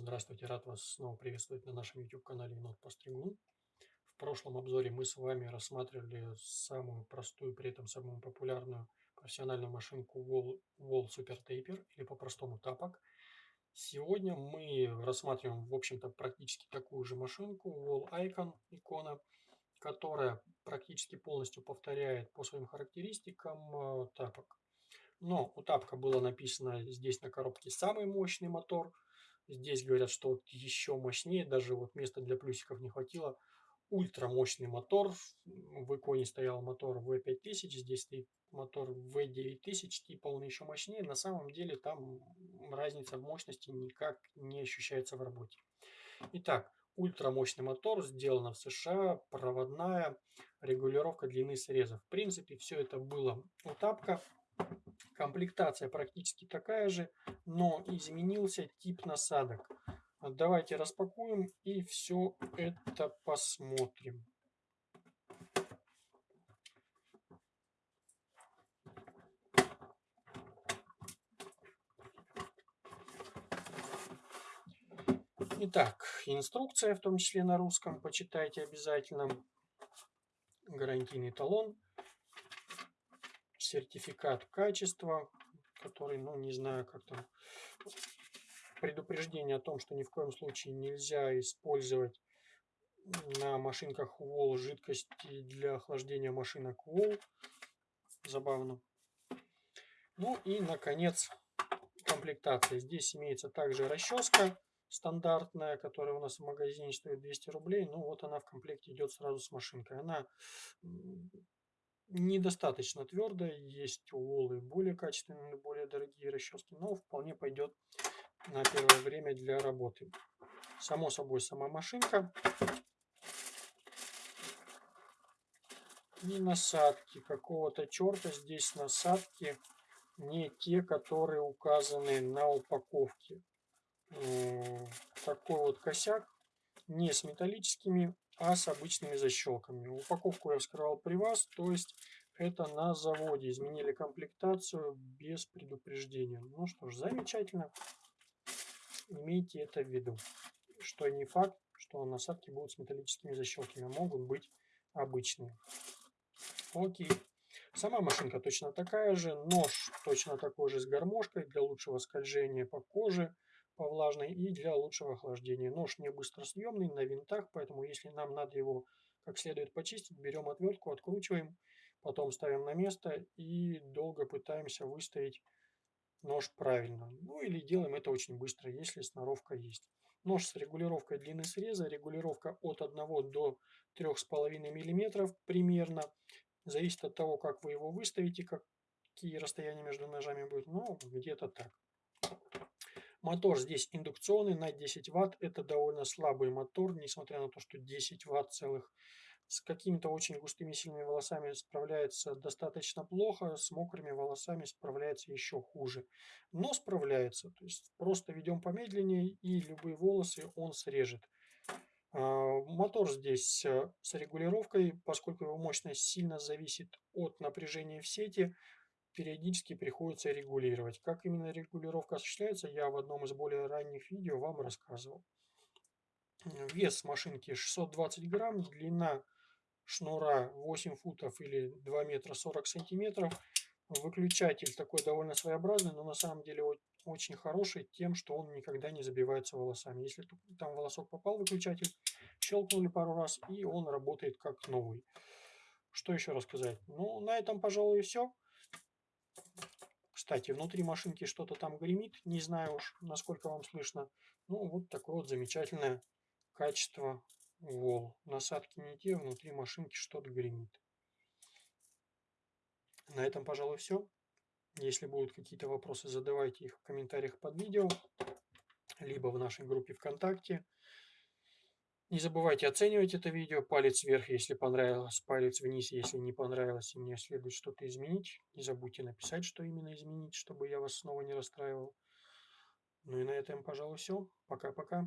Здравствуйте, рад вас снова приветствовать на нашем YouTube-канале Енот Постригун. В прошлом обзоре мы с вами рассматривали самую простую, при этом самую популярную профессиональную машинку Wall, Wall Super Taper, или по-простому тапок. Сегодня мы рассматриваем, в общем-то, практически такую же машинку Wall Icon, икона, которая практически полностью повторяет по своим характеристикам э, тапок. Но у тапка было написано здесь на коробке самый мощный мотор. Здесь говорят, что вот еще мощнее, даже вот места для плюсиков не хватило. Ультрамощный мотор. В иконе стоял мотор V5000, здесь стоит мотор V9000, типа он еще мощнее. На самом деле там разница в мощности никак не ощущается в работе. Итак, ультрамощный мотор, сделано в США, проводная, регулировка длины срезов. В принципе, все это было у тапка. Комплектация практически такая же, но изменился тип насадок. Давайте распакуем и все это посмотрим. Итак, инструкция, в том числе на русском, почитайте обязательно. Гарантийный талон сертификат качества, который, ну, не знаю, как там, предупреждение о том, что ни в коем случае нельзя использовать на машинках ВОЛ жидкости для охлаждения машинок ВОЛ. Забавно. Ну и, наконец, комплектация. Здесь имеется также расческа стандартная, которая у нас в магазине стоит 200 рублей. Ну вот она в комплекте идет сразу с машинкой. Она недостаточно твердая, есть у Волы более качественные, более дорогие расчески, но вполне пойдет на первое время для работы. Само собой, сама машинка. И насадки. Какого-то черта здесь насадки не те, которые указаны на упаковке. Такой вот косяк. Не с металлическими а с обычными защелками. Упаковку я вскрывал при вас, то есть это на заводе. Изменили комплектацию без предупреждения. Ну что ж, замечательно. Имейте это в виду. Что не факт, что насадки будут с металлическими защелками. Могут быть обычные. Окей. Сама машинка точно такая же. Нож точно такой же с гармошкой для лучшего скольжения по коже по влажной и для лучшего охлаждения. Нож не быстросъемный, на винтах, поэтому если нам надо его как следует почистить, берем отвертку, откручиваем, потом ставим на место и долго пытаемся выставить нож правильно. Ну или делаем это очень быстро, если сноровка есть. Нож с регулировкой длины среза, регулировка от 1 до 3,5 мм примерно. Зависит от того, как вы его выставите, какие расстояния между ножами будут, но где-то так. Мотор здесь индукционный на 10 Вт. Это довольно слабый мотор, несмотря на то, что 10 Вт целых. С какими-то очень густыми сильными волосами справляется достаточно плохо, с мокрыми волосами справляется еще хуже. Но справляется, то есть просто ведем помедленнее и любые волосы он срежет. А, мотор здесь э, с регулировкой, поскольку его мощность сильно зависит от напряжения в сети, периодически приходится регулировать. Как именно регулировка осуществляется, я в одном из более ранних видео вам рассказывал. Вес машинки 620 грамм, длина шнура 8 футов или 2 метра 40 сантиметров. Выключатель такой довольно своеобразный, но на самом деле очень хороший тем, что он никогда не забивается волосами. Если там волосок попал выключатель, щелкнули пару раз и он работает как новый. Что еще рассказать? Ну, на этом, пожалуй, и все. Кстати, внутри машинки что-то там гремит, не знаю уж, насколько вам слышно. Ну, вот такое вот замечательное качество вол. Насадки не те, внутри машинки что-то гремит. На этом, пожалуй, все. Если будут какие-то вопросы, задавайте их в комментариях под видео, либо в нашей группе ВКонтакте. Не забывайте оценивать это видео. Палец вверх, если понравилось, палец вниз, если не понравилось, и мне следует что-то изменить. Не забудьте написать, что именно изменить, чтобы я вас снова не расстраивал. Ну и на этом, пожалуй, все. Пока-пока.